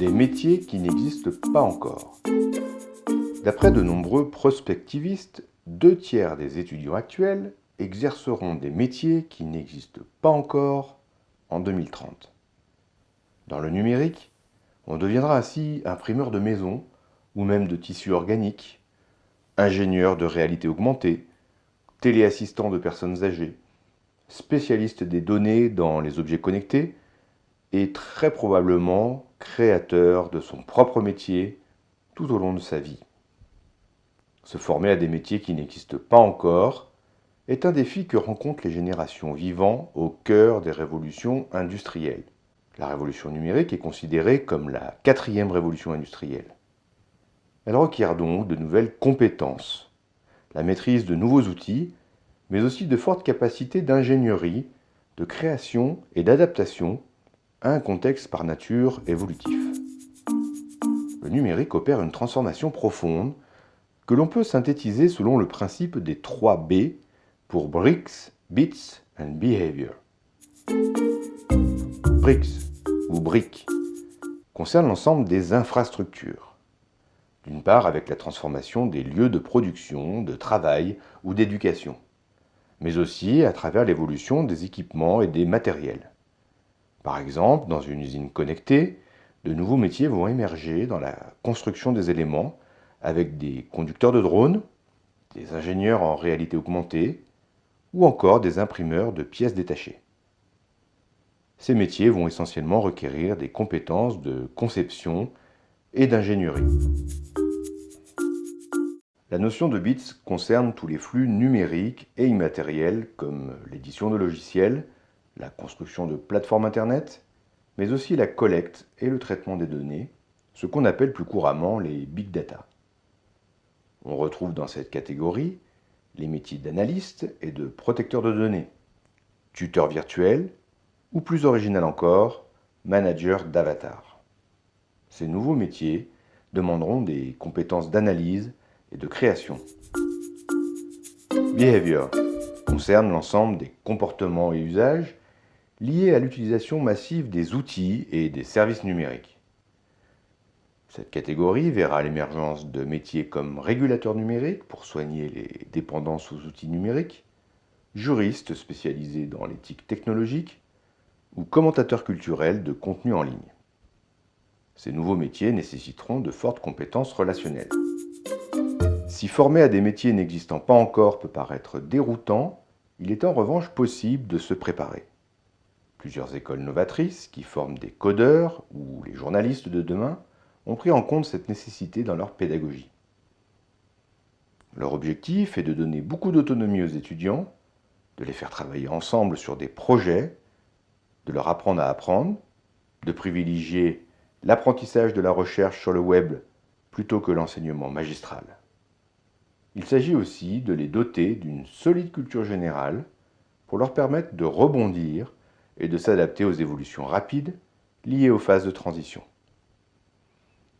Des métiers qui n'existent pas encore. D'après de nombreux prospectivistes, deux tiers des étudiants actuels exerceront des métiers qui n'existent pas encore en 2030. Dans le numérique, on deviendra ainsi imprimeur de maison ou même de tissus organiques, ingénieur de réalité augmentée, téléassistant de personnes âgées, spécialiste des données dans les objets connectés et très probablement de son propre métier tout au long de sa vie. Se former à des métiers qui n'existent pas encore est un défi que rencontrent les générations vivant au cœur des révolutions industrielles. La révolution numérique est considérée comme la quatrième révolution industrielle. Elle requiert donc de nouvelles compétences, la maîtrise de nouveaux outils, mais aussi de fortes capacités d'ingénierie, de création et d'adaptation un contexte par nature évolutif. Le numérique opère une transformation profonde que l'on peut synthétiser selon le principe des 3 B pour Bricks, Bits and Behavior. BRICS ou BRIC concerne l'ensemble des infrastructures. D'une part avec la transformation des lieux de production, de travail ou d'éducation, mais aussi à travers l'évolution des équipements et des matériels. Par exemple, dans une usine connectée, de nouveaux métiers vont émerger dans la construction des éléments avec des conducteurs de drones, des ingénieurs en réalité augmentée ou encore des imprimeurs de pièces détachées. Ces métiers vont essentiellement requérir des compétences de conception et d'ingénierie. La notion de bits concerne tous les flux numériques et immatériels comme l'édition de logiciels, la construction de plateformes Internet, mais aussi la collecte et le traitement des données, ce qu'on appelle plus couramment les big data. On retrouve dans cette catégorie les métiers d'analyste et de protecteur de données, tuteur virtuel ou plus original encore, manager d'avatar. Ces nouveaux métiers demanderont des compétences d'analyse et de création. Behavior concerne l'ensemble des comportements et usages liés à l'utilisation massive des outils et des services numériques. Cette catégorie verra l'émergence de métiers comme régulateur numérique pour soigner les dépendances aux outils numériques, juriste spécialisé dans l'éthique technologique ou commentateur culturel de contenu en ligne. Ces nouveaux métiers nécessiteront de fortes compétences relationnelles. Si former à des métiers n'existant pas encore peut paraître déroutant, il est en revanche possible de se préparer. Plusieurs écoles novatrices qui forment des codeurs ou les journalistes de demain ont pris en compte cette nécessité dans leur pédagogie. Leur objectif est de donner beaucoup d'autonomie aux étudiants, de les faire travailler ensemble sur des projets, de leur apprendre à apprendre, de privilégier l'apprentissage de la recherche sur le web plutôt que l'enseignement magistral. Il s'agit aussi de les doter d'une solide culture générale pour leur permettre de rebondir et de s'adapter aux évolutions rapides liées aux phases de transition.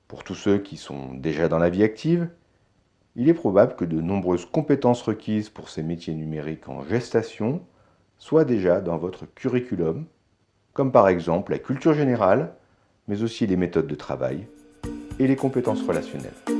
Pour tous ceux qui sont déjà dans la vie active, il est probable que de nombreuses compétences requises pour ces métiers numériques en gestation soient déjà dans votre curriculum, comme par exemple la culture générale, mais aussi les méthodes de travail et les compétences relationnelles.